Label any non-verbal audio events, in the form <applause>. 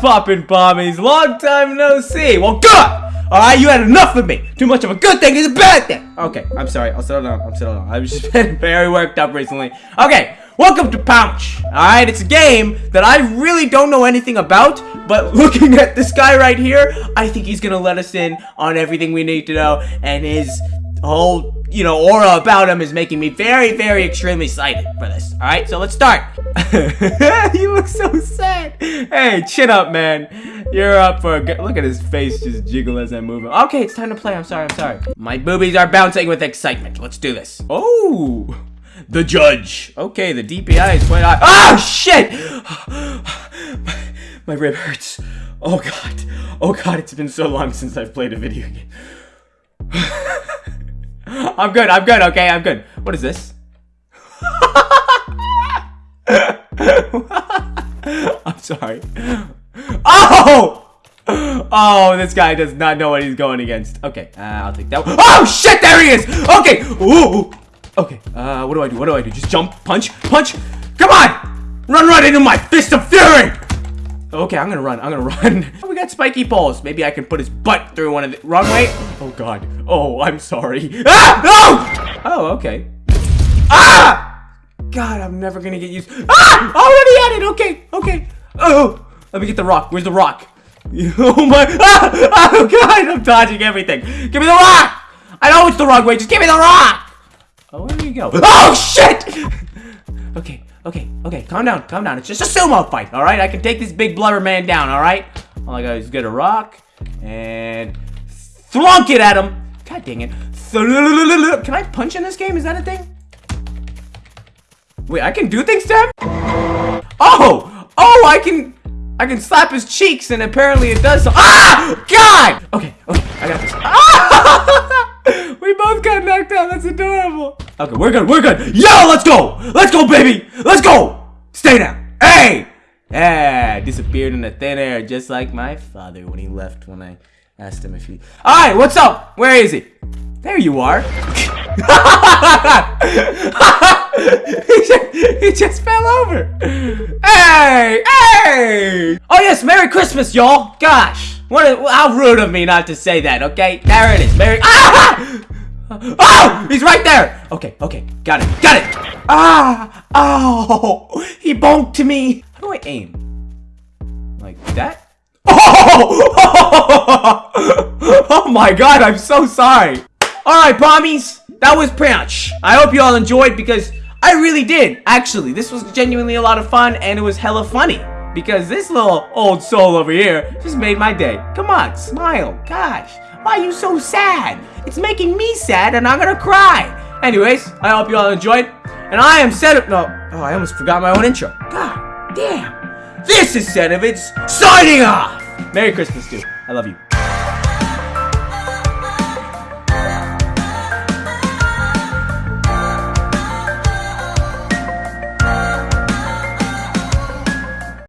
poppin', bombies? Long time no see. Well, good! Alright, you had enough of me. Too much of a good thing is a bad thing. Okay, I'm sorry. I'll settle down. I'm settle down. I've just <laughs> been very worked up recently. Okay, welcome to Pouch. Alright, it's a game that I really don't know anything about, but <laughs> looking at this guy right here, I think he's gonna let us in on everything we need to know, and his whole you know, aura about him is making me very, very extremely excited for this. Alright, so let's start. <laughs> you look so sad. Hey, chin up, man. You're up for a good- Look at his face just jiggle as I move. Okay, it's time to play. I'm sorry, I'm sorry. My boobies are bouncing with excitement. Let's do this. Oh! The judge. Okay, the DPI is quite high. Oh, shit! my, <sighs> my rib hurts. Oh, God. Oh, God, it's been so long since I've played a video game. <sighs> <laughs> <laughs> I'm good, I'm good, okay, I'm good. What is this? <laughs> I'm sorry. Oh! Oh, this guy does not know what he's going against. Okay, uh, I'll take that one. Oh, shit, there he is! Okay, ooh! Okay, uh, what do I do? What do I do? Just jump, punch, punch! Come on! Run right into my fist of fury! Okay, I'm gonna run. I'm gonna <laughs> run. Oh, we got spiky balls. Maybe I can put his butt through one of the wrong way. Oh God. Oh, I'm sorry. Ah! No! Oh, okay. Ah! God, I'm never gonna get used. Ah! Already at it. Okay. Okay. Oh, let me get the rock. Where's the rock? <laughs> Oh my! Ah! Oh God! I'm dodging everything. Give me the rock. I know it's the wrong way. Just give me the rock. Oh, where do you go? Oh shit! Okay. Okay, okay, calm down, calm down. It's just a sumo fight, alright? I can take this big blubber man down, alright? All I gotta is get a rock and thrunk it at him. God dang it. Can I punch in this game? Is that a thing? Wait, I can do things to him? Oh! Oh, I can... I can slap his cheeks and apparently it does so- Ah! God! Okay, okay, I got this. Ah! we both got knocked out. That's adorable. Okay, we're good. We're good. Yo, let's go. Let's go, baby. Let's go. Stay down. Hey. Yeah, disappeared in the thin air just like my father when he left when I asked him if he... Alright, what's up? Where is he? There you are. <laughs> he, just, he just fell over. Hey, hey. Oh yes, Merry Christmas, y'all. Gosh, what? how rude of me not to say that. Okay, there it is. Merry. Ah! <laughs> <laughs> Oh, he's right there. Okay, okay, got it, got it. Ah, oh, he bonked me. How do I aim? Like that? <laughs> Oh! <laughs> oh my god, I'm so sorry. Alright, pommies, that was Pranch. I hope you all enjoyed because I really did. Actually, this was genuinely a lot of fun and it was hella funny. Because this little old soul over here just made my day. Come on, smile. Gosh, why are you so sad? It's making me sad and I'm gonna cry. Anyways, I hope you all enjoyed. And I am set up. No, oh, I almost forgot my own intro. God damn. This is Senovitz signing off. Merry Christmas, dude. I love you.